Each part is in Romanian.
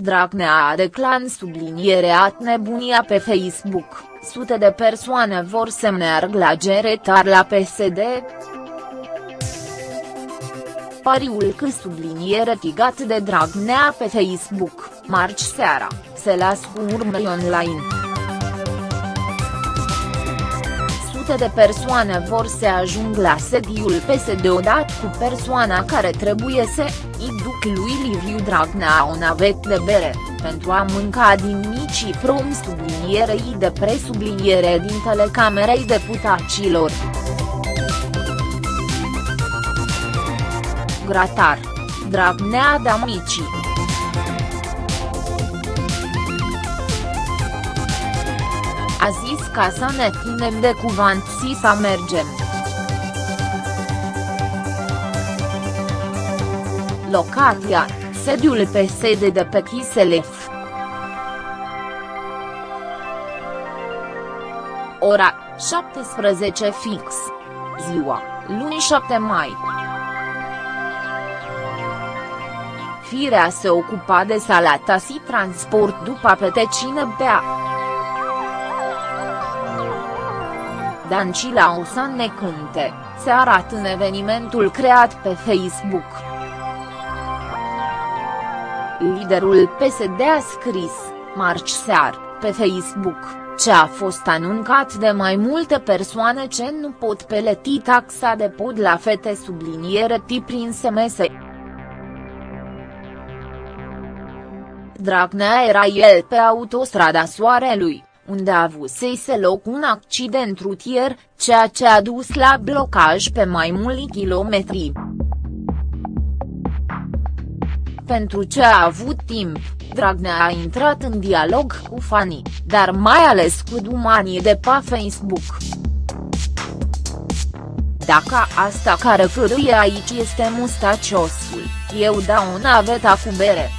Dragnea a declan sublinierea nebunia pe Facebook, sute de persoane vor să meargă la geretar la PSD. Pariul că subliniere tigat de Dragnea pe Facebook, marci seara, se las cu urme online. Sute de persoane vor să ajung la sediul PSD odată cu persoana care trebuie să îi duc lui Liviu Dragnea o navet de bere, pentru a mânca din micii prom sublinierei de presubliniere din telecamerei deputaților. Gratar. Dragnea Damicii. A zis ca să ne ținem de cuvânt și să mergem. Locația, sediul PSD de pe Chiselef. Ora, 17 fix. Ziua, luni 7 mai. Firea se ocupa de salata și transport după petecine bea. Dancila o să ne cânte, se arată în evenimentul creat pe Facebook. Liderul PSD a scris, marci sear, pe Facebook, ce a fost anuncat de mai multe persoane ce nu pot peleti taxa de pod la fete subliniere tip prin SMS. Dragnea era el pe autostrada Soarelui, unde a avusese loc un accident rutier, ceea ce a dus la blocaj pe mai mulți kilometri. Pentru ce a avut timp, Dragnea a intrat în dialog cu fanii, dar mai ales cu dumanii de pe Facebook. Dacă asta care cârâie aici este mustaciosul, eu dau o naveta cu bere.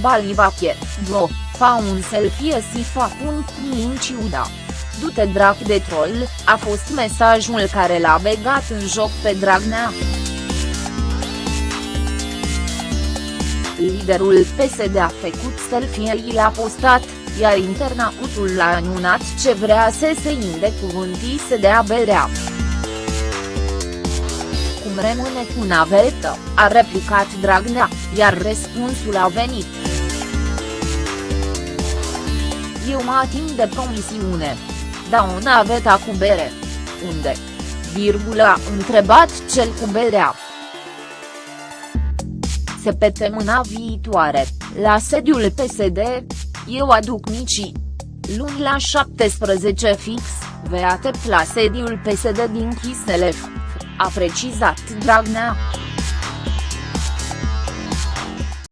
Balivache, bro, fa un selfie și fac un plin ciuda. Du-te drac de troll, a fost mesajul care l-a begat în joc pe Dragnea. Liderul PSD a făcut selfie l-a postat, iar internautul l-a anunțat ce vrea să se inde cuvântii să dea berea. Cum rămâne cu navetă, a replicat Dragnea, iar răspunsul a venit. Eu mă ating de promisiune. Da o naveta cu bere. Unde? Virgulă a întrebat cel cu berea. Săptămâna viitoare, la sediul PSD, eu aduc micii. Luni la 17 fix, veate la sediul PSD din Chiselef, a precizat Dragnea.